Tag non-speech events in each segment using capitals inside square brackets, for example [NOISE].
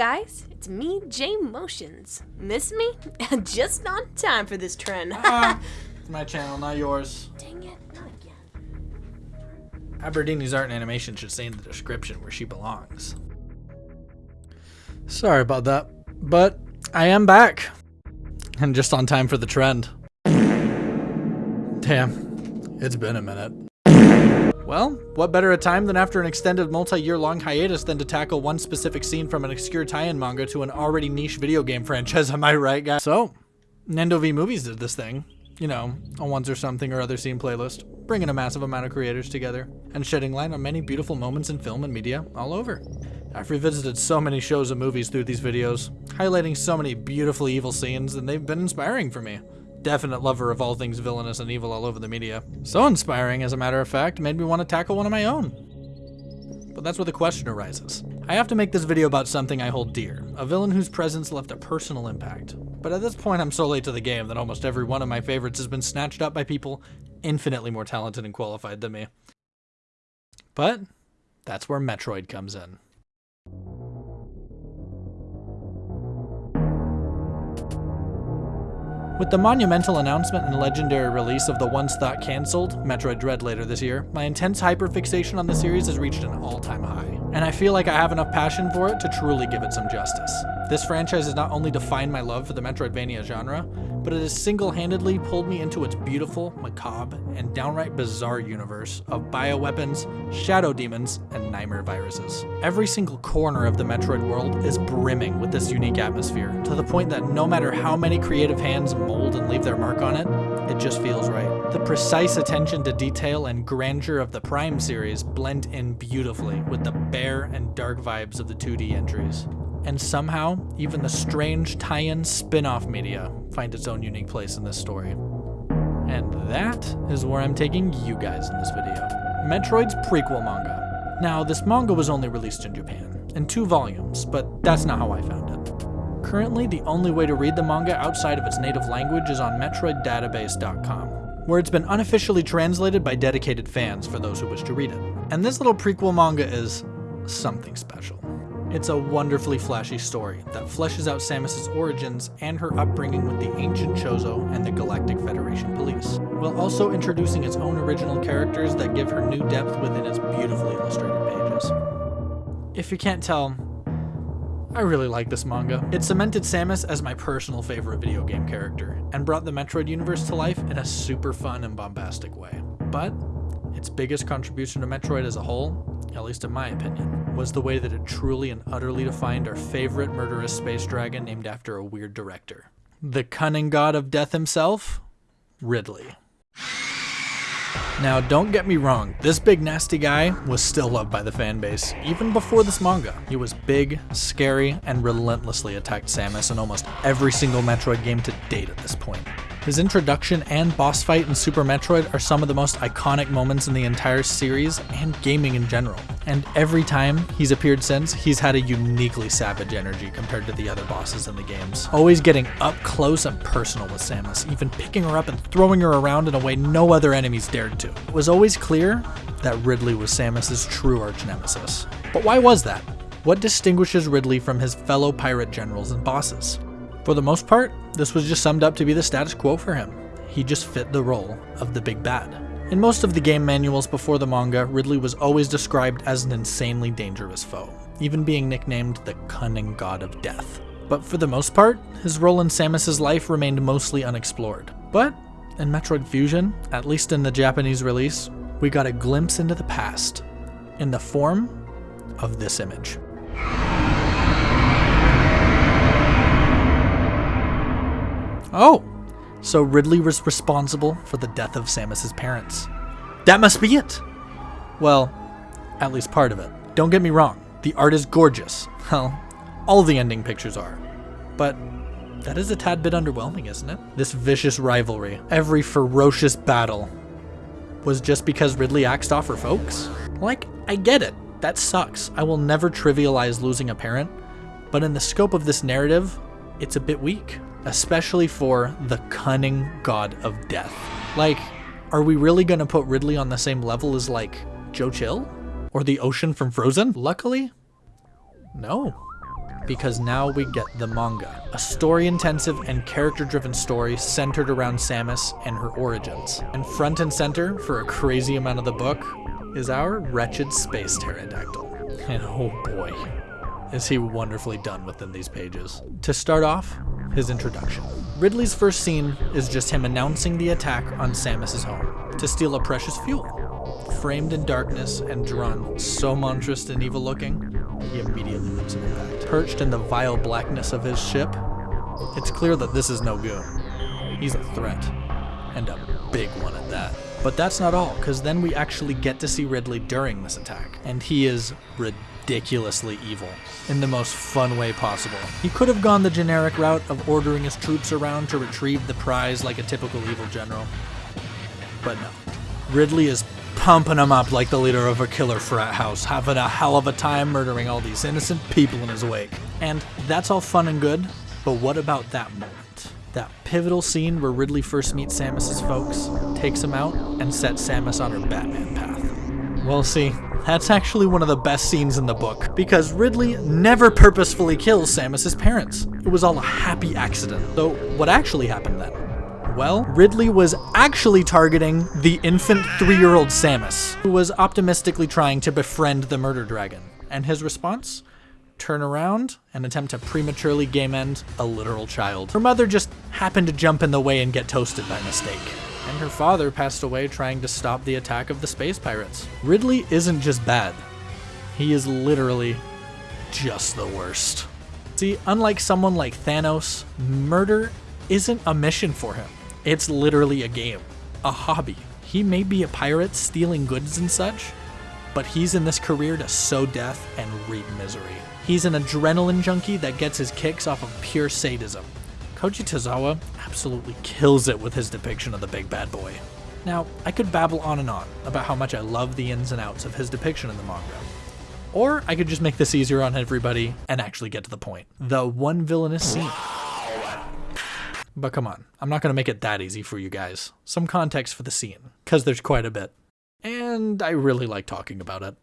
guys, it's me, J Motions. Miss me? [LAUGHS] Just on time for this trend. Ah, [LAUGHS] it's my channel, not yours. Dang it, not again. Aberdeen's art and animation should say in the description where she belongs. Sorry about that, but I am back. And just on time for the trend. [LAUGHS] Damn, it's been a minute. Well, what better a time than after an extended multi-year long hiatus than to tackle one specific scene from an obscure tie-in manga to an already niche video game franchise, [LAUGHS] am I right, guys? So, Nando V Movies did this thing. You know, a ones or something or other scene playlist, bringing a massive amount of creators together, and shedding light on many beautiful moments in film and media all over. I've revisited so many shows and movies through these videos, highlighting so many beautifully evil scenes, and they've been inspiring for me definite lover of all things villainous and evil all over the media. So inspiring, as a matter of fact, made me want to tackle one of my own. But that's where the question arises. I have to make this video about something I hold dear, a villain whose presence left a personal impact. But at this point I'm so late to the game that almost every one of my favorites has been snatched up by people infinitely more talented and qualified than me. But that's where Metroid comes in. With the monumental announcement and legendary release of the once thought cancelled Metroid Dread later this year, my intense hyperfixation on the series has reached an all-time high, and I feel like I have enough passion for it to truly give it some justice. This franchise has not only defined my love for the Metroidvania genre, but it has single-handedly pulled me into its beautiful, macabre, and downright bizarre universe of bioweapons, shadow demons, and nightmare viruses. Every single corner of the Metroid world is brimming with this unique atmosphere, to the point that no matter how many creative hands mold and leave their mark on it, it just feels right. The precise attention to detail and grandeur of the Prime series blend in beautifully with the bare and dark vibes of the 2D entries and somehow, even the strange tie-in spin-off media find its own unique place in this story. And that is where I'm taking you guys in this video. Metroid's prequel manga. Now, this manga was only released in Japan, in two volumes, but that's not how I found it. Currently, the only way to read the manga outside of its native language is on MetroidDatabase.com, where it's been unofficially translated by dedicated fans for those who wish to read it. And this little prequel manga is something special. It's a wonderfully flashy story that fleshes out Samus's origins and her upbringing with the ancient Chozo and the Galactic Federation Police, while also introducing its own original characters that give her new depth within its beautifully illustrated pages. If you can't tell, I really like this manga. It cemented Samus as my personal favorite video game character, and brought the Metroid universe to life in a super fun and bombastic way. Its biggest contribution to Metroid as a whole, at least in my opinion, was the way that it truly and utterly defined our favorite murderous space dragon named after a weird director. The cunning god of death himself, Ridley. Now, don't get me wrong, this big nasty guy was still loved by the fan base, even before this manga. He was big, scary, and relentlessly attacked Samus in almost every single Metroid game to date at this point. His introduction and boss fight in Super Metroid are some of the most iconic moments in the entire series and gaming in general. And every time he's appeared since, he's had a uniquely savage energy compared to the other bosses in the games. Always getting up close and personal with Samus, even picking her up and throwing her around in a way no other enemies dared to. It was always clear that Ridley was Samus's true arch nemesis. But why was that? What distinguishes Ridley from his fellow pirate generals and bosses? For the most part, this was just summed up to be the status quo for him. He just fit the role of the big bad. In most of the game manuals before the manga, Ridley was always described as an insanely dangerous foe, even being nicknamed the cunning god of death. But for the most part, his role in Samus's life remained mostly unexplored. But in Metroid Fusion, at least in the Japanese release, we got a glimpse into the past in the form of this image. Oh, so Ridley was responsible for the death of Samus's parents. That must be it! Well, at least part of it. Don't get me wrong, the art is gorgeous. Well, all the ending pictures are. But that is a tad bit underwhelming, isn't it? This vicious rivalry, every ferocious battle, was just because Ridley axed off her folks? Like, I get it. That sucks. I will never trivialize losing a parent. But in the scope of this narrative, it's a bit weak especially for the cunning god of death. Like, are we really gonna put Ridley on the same level as, like, Joe Chill? Or the ocean from Frozen? Luckily, no. because now we get the manga. A story intensive and character driven story centered around Samus and her origins. And front and center for a crazy amount of the book is our wretched space pterodactyl. And [LAUGHS] oh boy, is he wonderfully done within these pages. To start off, his introduction. Ridley's first scene is just him announcing the attack on Samus's home to steal a precious fuel. Framed in darkness and drawn so monstrous and evil looking, he immediately makes an impact. Perched in the vile blackness of his ship, it's clear that this is no goon. He's a threat, and a big one at that. But that's not all, because then we actually get to see Ridley during this attack, and he is ridiculously evil in the most fun way possible. He could have gone the generic route of ordering his troops around to retrieve the prize like a typical evil general, but no. Ridley is pumping him up like the leader of a killer frat house, having a hell of a time murdering all these innocent people in his wake. And that's all fun and good, but what about that moment? That pivotal scene where Ridley first meets Samus's folks, takes him out, and sets Samus on her Batman path. Well, see, that's actually one of the best scenes in the book, because Ridley never purposefully kills Samus's parents. It was all a happy accident. So, what actually happened then? Well, Ridley was actually targeting the infant three year old Samus, who was optimistically trying to befriend the murder dragon. And his response? Turn around and attempt to prematurely game end a literal child. Her mother just happened to jump in the way and get toasted by mistake. And her father passed away trying to stop the attack of the space pirates. Ridley isn't just bad, he is literally just the worst. See, unlike someone like Thanos, murder isn't a mission for him. It's literally a game, a hobby. He may be a pirate stealing goods and such, but he's in this career to sow death and reap misery. He's an adrenaline junkie that gets his kicks off of pure sadism. Koji Tazawa absolutely kills it with his depiction of the big bad boy. Now, I could babble on and on about how much I love the ins and outs of his depiction in the manga. Or I could just make this easier on everybody and actually get to the point. The one villainous scene. But come on, I'm not to make it that easy for you guys. Some context for the scene, because there's quite a bit. And I really like talking about it.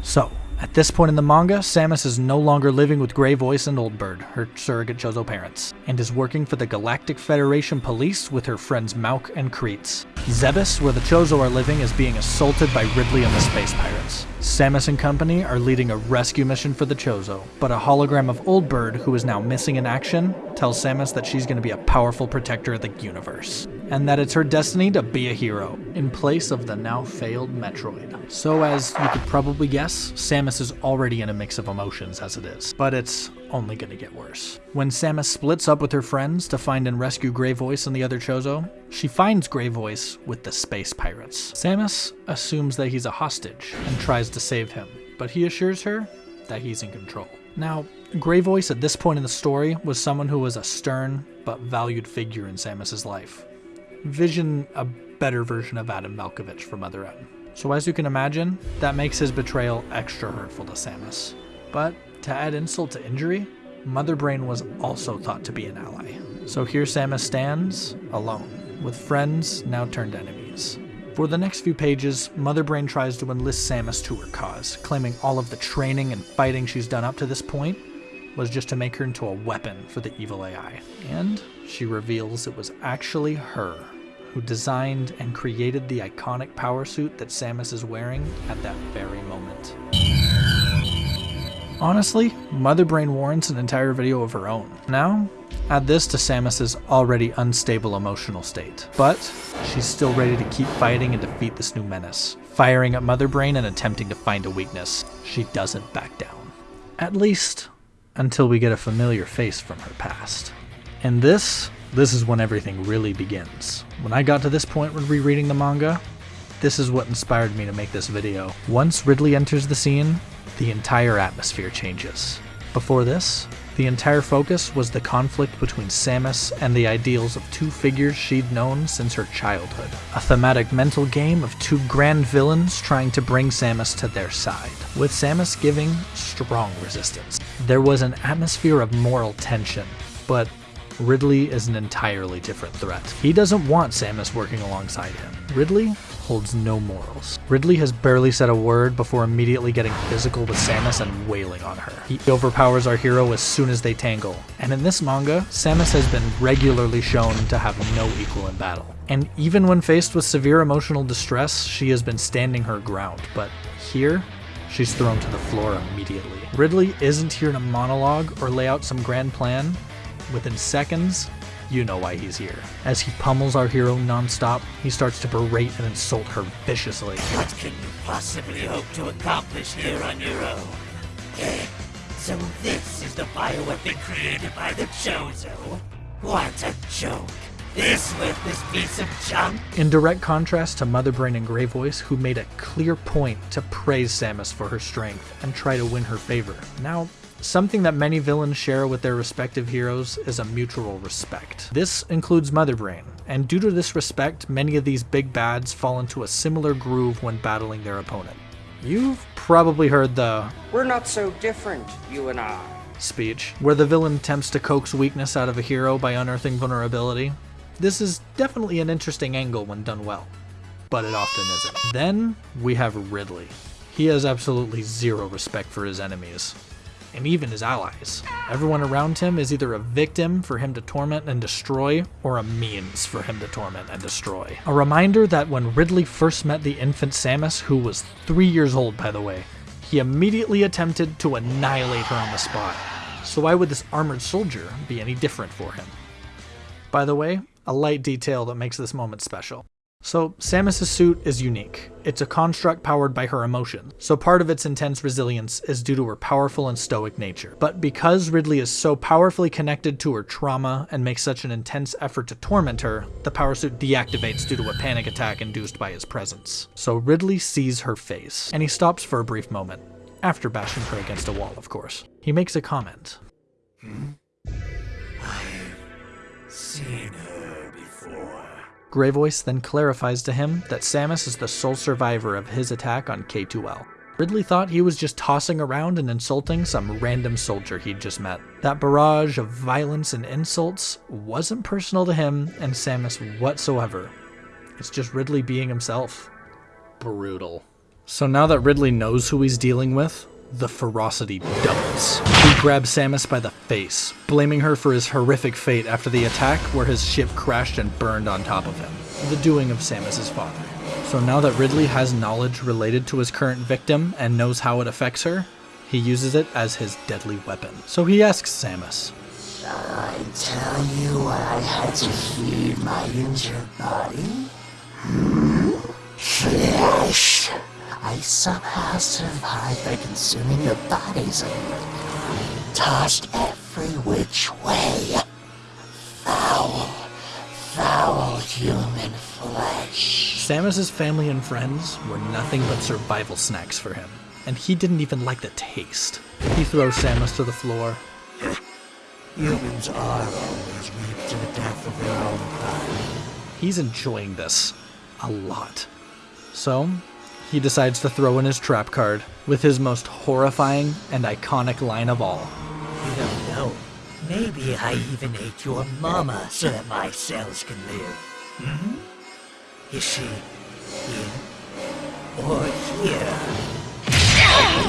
So, at this point in the manga, Samus is no longer living with Grey Voice and Old Bird, her surrogate Chozo parents, and is working for the Galactic Federation Police with her friends Mauk and Kreatz. Zebes, where the Chozo are living, is being assaulted by Ridley and the Space Pirates. Samus and company are leading a rescue mission for the Chozo, but a hologram of Old Bird, who is now missing in action, tells Samus that she's going to be a powerful protector of the universe, and that it's her destiny to be a hero, in place of the now failed Metroid. So, as you could probably guess, Samus is already in a mix of emotions as it is, but it's only to get worse. When Samus splits up with her friends to find and rescue Grey Voice and the other Chozo, she finds Grey Voice with the space pirates. Samus assumes that he's a hostage and tries to save him, but he assures her that he's in control. Now, Grey Voice at this point in the story was someone who was a stern but valued figure in Samus's life. Vision a better version of Adam Malkovich from Other M. So as you can imagine, that makes his betrayal extra hurtful to Samus. But to add insult to injury, Mother Brain was also thought to be an ally. So here Samus stands, alone, with friends now turned enemies. For the next few pages, Mother Brain tries to enlist Samus to her cause, claiming all of the training and fighting she's done up to this point was just to make her into a weapon for the evil AI. And she reveals it was actually her who designed and created the iconic power suit that Samus is wearing at that very moment. Honestly, Mother Brain warrants an entire video of her own. Now, add this to Samus's already unstable emotional state. But she's still ready to keep fighting and defeat this new menace, firing at Mother Brain and attempting to find a weakness. She doesn't back down. At least, until we get a familiar face from her past. And this, this is when everything really begins. When I got to this point when rereading the manga, this is what inspired me to make this video. Once Ridley enters the scene, the entire atmosphere changes. Before this, the entire focus was the conflict between Samus and the ideals of two figures she'd known since her childhood. A thematic mental game of two grand villains trying to bring Samus to their side, with Samus giving strong resistance. There was an atmosphere of moral tension, but Ridley is an entirely different threat. He doesn't want Samus working alongside him. Ridley holds no morals. Ridley has barely said a word before immediately getting physical with Samus and wailing on her. He overpowers our hero as soon as they tangle. And in this manga, Samus has been regularly shown to have no equal in battle. And even when faced with severe emotional distress, she has been standing her ground. But here, she's thrown to the floor immediately. Ridley isn't here to monologue or lay out some grand plan. Within seconds, you know why he's here. As he pummels our hero nonstop, he starts to berate and insult her viciously. What can you possibly hope to accomplish here on your own? Eh, so this is the bioweapon created by the Chozo? What a joke! This worthless piece of junk? In direct contrast to Mother Brain and Grey Voice, who made a clear point to praise Samus for her strength and try to win her favor. Now, Something that many villains share with their respective heroes is a mutual respect. This includes Mother Brain, and due to this respect, many of these big bads fall into a similar groove when battling their opponent. You've probably heard the We're not so different, you and I. speech, where the villain attempts to coax weakness out of a hero by unearthing vulnerability. This is definitely an interesting angle when done well, but it often isn't. Then we have Ridley. He has absolutely zero respect for his enemies and even his allies. Everyone around him is either a victim for him to torment and destroy, or a means for him to torment and destroy. A reminder that when Ridley first met the infant Samus, who was three years old by the way, he immediately attempted to annihilate her on the spot. So why would this armored soldier be any different for him? By the way, a light detail that makes this moment special. So, Samus' suit is unique. It's a construct powered by her emotion, so part of its intense resilience is due to her powerful and stoic nature. But because Ridley is so powerfully connected to her trauma and makes such an intense effort to torment her, the power suit deactivates due to a panic attack induced by his presence. So Ridley sees her face, and he stops for a brief moment, after bashing her against a wall, of course. He makes a comment. Hmm? I've Seen her before. Grey Voice then clarifies to him that Samus is the sole survivor of his attack on K2L. Ridley thought he was just tossing around and insulting some random soldier he'd just met. That barrage of violence and insults wasn't personal to him and Samus whatsoever. It's just Ridley being himself. Brutal. So now that Ridley knows who he's dealing with, the ferocity doubles. He grabs Samus by the face, blaming her for his horrific fate after the attack where his ship crashed and burned on top of him, the doing of Samus's father. So now that Ridley has knowledge related to his current victim and knows how it affects her, he uses it as his deadly weapon. So he asks Samus, Shall I tell you what I had to feed my injured body? Hmm? Flesh. I somehow survived by consuming the bodies of tossed every which way. Foul, foul human flesh. Samus's family and friends were nothing but survival snacks for him, and he didn't even like the taste. He throws Samus to the floor, Humans are always reaped to the death of their own kind. He's enjoying this a lot. So, he decides to throw in his trap card with his most horrifying and iconic line of all. You don't know. Maybe I even ate your mama so that my cells can live. Hmm? Is she here or here?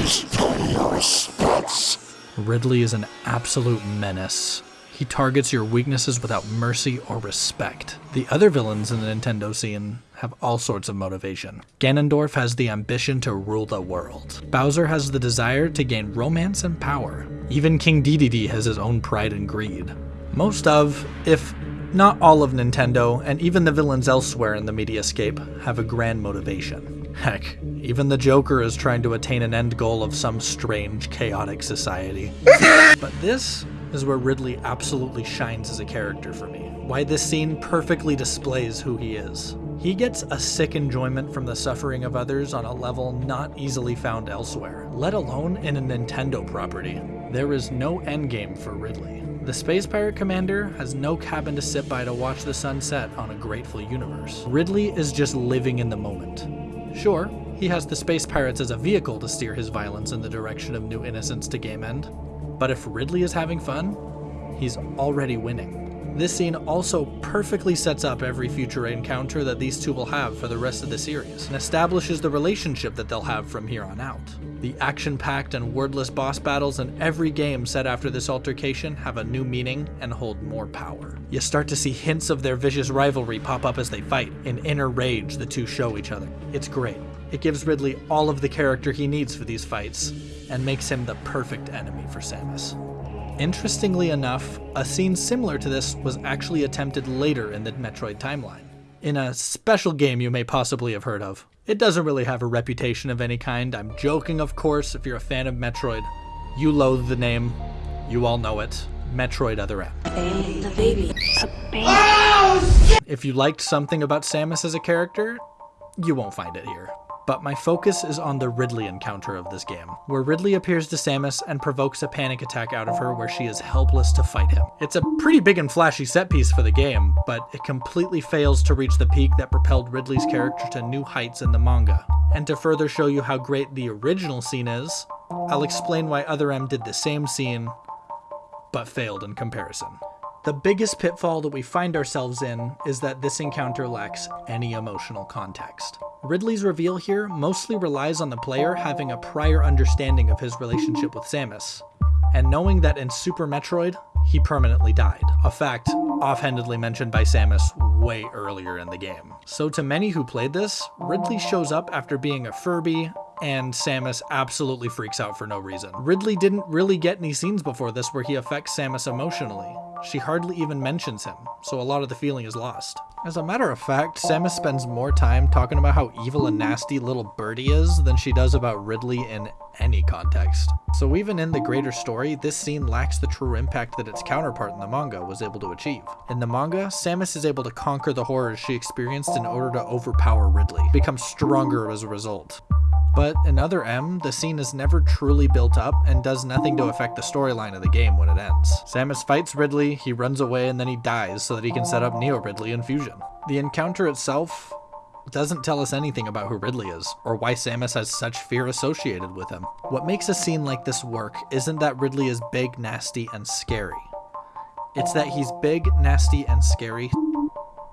Restore your respects. Ridley is an absolute menace. He targets your weaknesses without mercy or respect. The other villains in the Nintendo scene have all sorts of motivation. Ganondorf has the ambition to rule the world. Bowser has the desire to gain romance and power. Even King Dedede has his own pride and greed. Most of, if not all of Nintendo, and even the villains elsewhere in the mediascape, have a grand motivation. Heck, even the Joker is trying to attain an end goal of some strange, chaotic society. [LAUGHS] but this is where Ridley absolutely shines as a character for me. Why this scene perfectly displays who he is. He gets a sick enjoyment from the suffering of others on a level not easily found elsewhere, let alone in a Nintendo property. There is no endgame for Ridley. The Space Pirate Commander has no cabin to sit by to watch the sun set on a grateful universe. Ridley is just living in the moment. Sure, he has the Space Pirates as a vehicle to steer his violence in the direction of new innocence to game end, but if Ridley is having fun, he's already winning. This scene also perfectly sets up every future encounter that these two will have for the rest of the series, and establishes the relationship that they'll have from here on out. The action packed and wordless boss battles in every game set after this altercation have a new meaning and hold more power. You start to see hints of their vicious rivalry pop up as they fight, in inner rage the two show each other. It's great. It gives Ridley all of the character he needs for these fights, and makes him the perfect enemy for Samus. Interestingly enough, a scene similar to this was actually attempted later in the Metroid timeline, in a special game you may possibly have heard of. It doesn't really have a reputation of any kind, I'm joking of course if you're a fan of Metroid. You loathe the name, you all know it, Metroid Other M. The baby. A baby. If you liked something about Samus as a character, you won't find it here. But my focus is on the Ridley encounter of this game, where Ridley appears to Samus and provokes a panic attack out of her where she is helpless to fight him. It's a pretty big and flashy set piece for the game, but it completely fails to reach the peak that propelled Ridley's character to new heights in the manga. And to further show you how great the original scene is, I'll explain why Other M did the same scene, but failed in comparison. The biggest pitfall that we find ourselves in is that this encounter lacks any emotional context. Ridley's reveal here mostly relies on the player having a prior understanding of his relationship with Samus, and knowing that in Super Metroid, he permanently died, a fact offhandedly mentioned by Samus way earlier in the game. So to many who played this, Ridley shows up after being a Furby, and Samus absolutely freaks out for no reason. Ridley didn't really get any scenes before this where he affects Samus emotionally. She hardly even mentions him, so a lot of the feeling is lost. As a matter of fact, Samus spends more time talking about how evil and nasty little birdie is than she does about Ridley in any context. So even in the greater story, this scene lacks the true impact that its counterpart in the manga was able to achieve. In the manga, Samus is able to conquer the horrors she experienced in order to overpower Ridley, become stronger as a result. But in Other M, the scene is never truly built up and does nothing to affect the storyline of the game when it ends. Samus fights Ridley, he runs away, and then he dies so that he can set up Neo Ridley in Fusion. The encounter itself doesn't tell us anything about who Ridley is, or why Samus has such fear associated with him. What makes a scene like this work isn't that Ridley is big, nasty, and scary. It's that he's big, nasty, and scary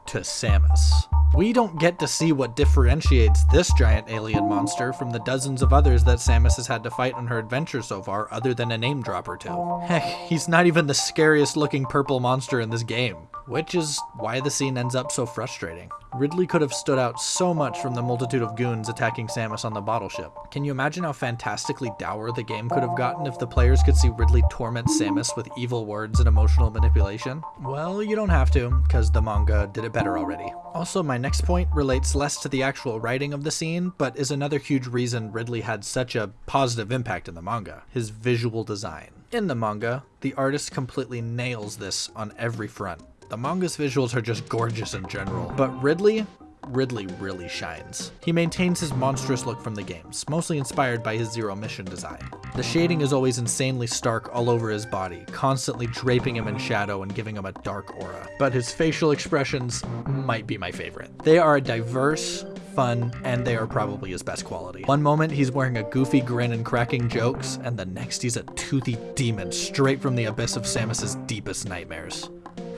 to Samus. We don't get to see what differentiates this giant alien monster from the dozens of others that Samus has had to fight on her adventure so far, other than a name drop or two. Heck, he's not even the scariest looking purple monster in this game, which is why the scene ends up so frustrating. Ridley could have stood out so much from the multitude of goons attacking Samus on the bottle ship. Can you imagine how fantastically dour the game could have gotten if the players could see Ridley torment Samus with evil words and emotional manipulation? Well, you don't have to, because the manga did it better already. Also, my next point relates less to the actual writing of the scene, but is another huge reason Ridley had such a positive impact in the manga his visual design. In the manga, the artist completely nails this on every front. The manga's visuals are just gorgeous in general, but Ridley, Ridley really shines. He maintains his monstrous look from the games, mostly inspired by his Zero Mission design. The shading is always insanely stark all over his body, constantly draping him in shadow and giving him a dark aura. But his facial expressions might be my favorite. They are diverse, fun, and they are probably his best quality. One moment he's wearing a goofy grin and cracking jokes, and the next he's a toothy demon straight from the abyss of Samus's deepest nightmares.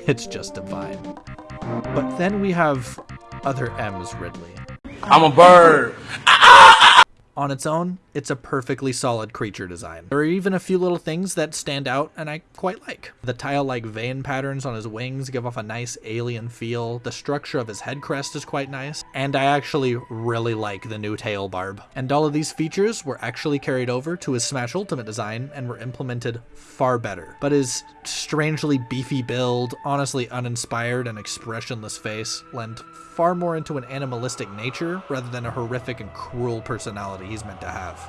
It's just divine. But then we have other M's Ridley. I'm a bird. Ah, ah! On its own, it's a perfectly solid creature design. There are even a few little things that stand out and I quite like. The tile-like vein patterns on his wings give off a nice alien feel, the structure of his head crest is quite nice, and I actually really like the new tail barb. And all of these features were actually carried over to his Smash Ultimate design and were implemented far better. But his strangely beefy build, honestly uninspired and expressionless face lend far more into an animalistic nature rather than a horrific and cruel personality he's meant to have.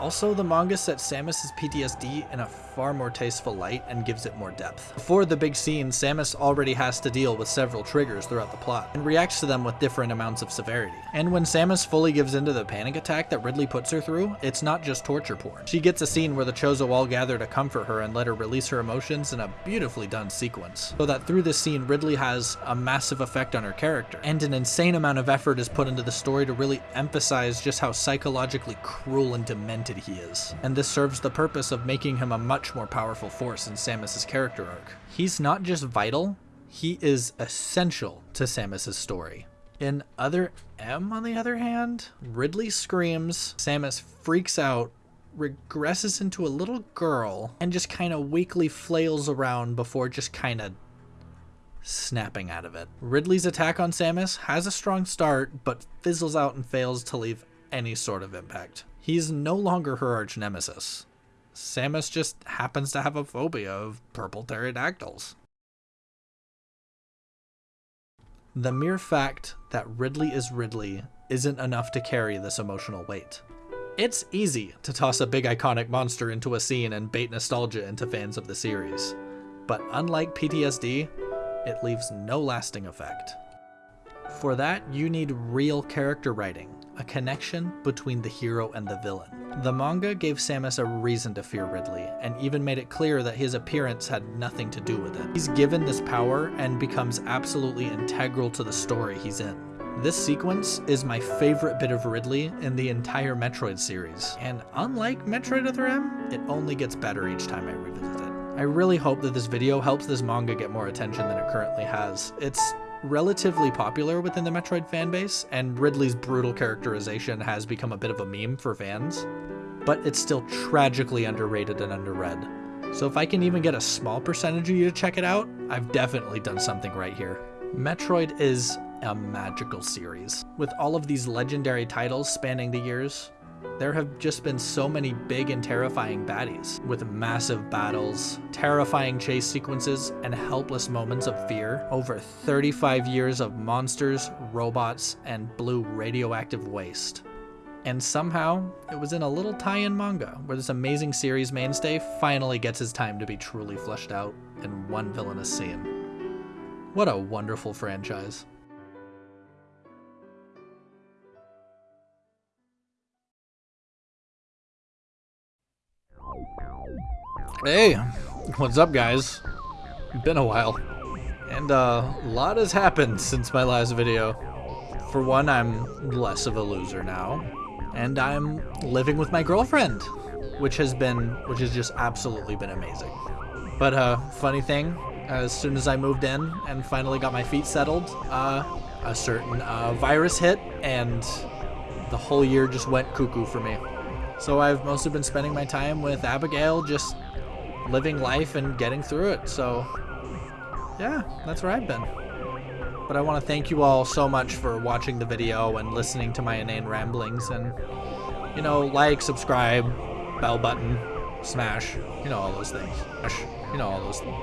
Also, the manga sets Samus's PTSD in a far more tasteful light and gives it more depth. Before the big scene, Samus already has to deal with several triggers throughout the plot, and reacts to them with different amounts of severity. And when Samus fully gives into the panic attack that Ridley puts her through, it's not just torture porn. She gets a scene where the Chozo all gather to comfort her and let her release her emotions in a beautifully done sequence. So that through this scene, Ridley has a massive effect on her character, and an insane amount of effort is put into the story to really emphasize just how psychologically cruel and demented he is. And this serves the purpose of making him a much more powerful force in Samus's character arc. He's not just vital, He is essential to Samus's story. In Other M, on the other hand, Ridley screams, Samus freaks out, regresses into a little girl, and just kind of weakly flails around before just kind of snapping out of it. Ridley's attack on Samus has a strong start, but fizzles out and fails to leave any sort of impact. He's no longer her arch nemesis. Samus just happens to have a phobia of purple pterodactyls. The mere fact that Ridley is Ridley isn't enough to carry this emotional weight. It's easy to toss a big iconic monster into a scene and bait nostalgia into fans of the series, but unlike PTSD, it leaves no lasting effect. For that, you need real character writing, a connection between the hero and the villain. The manga gave Samus a reason to fear Ridley, and even made it clear that his appearance had nothing to do with it. He's given this power and becomes absolutely integral to the story he's in. This sequence is my favorite bit of Ridley in the entire Metroid series, and unlike Metroid Other M, it only gets better each time I revisit it. I really hope that this video helps this manga get more attention than it currently has. It's relatively popular within the Metroid fanbase, and Ridley's brutal characterization has become a bit of a meme for fans, but it's still tragically underrated and underread. So if I can even get a small percentage of you to check it out, I've definitely done something right here. Metroid is a magical series. With all of these legendary titles spanning the years, there have just been so many big and terrifying baddies, with massive battles, terrifying chase sequences, and helpless moments of fear. Over 35 years of monsters, robots, and blue radioactive waste. And somehow, it was in a little tie-in manga, where this amazing series mainstay finally gets his time to be truly fleshed out in one villainous scene. What a wonderful franchise. Hey, what's up guys? Been a while. And uh, a lot has happened since my last video. For one, I'm less of a loser now. And I'm living with my girlfriend, which has been, which has just absolutely been amazing. But uh, funny thing, as soon as I moved in and finally got my feet settled, uh, a certain uh, virus hit and the whole year just went cuckoo for me. So I've mostly been spending my time with Abigail just living life and getting through it. So, yeah, that's where I've been. But I want to thank you all so much for watching the video and listening to my inane ramblings. And, you know, like, subscribe, bell button, smash, you know, all those things. You know, all those things.